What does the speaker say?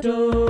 door.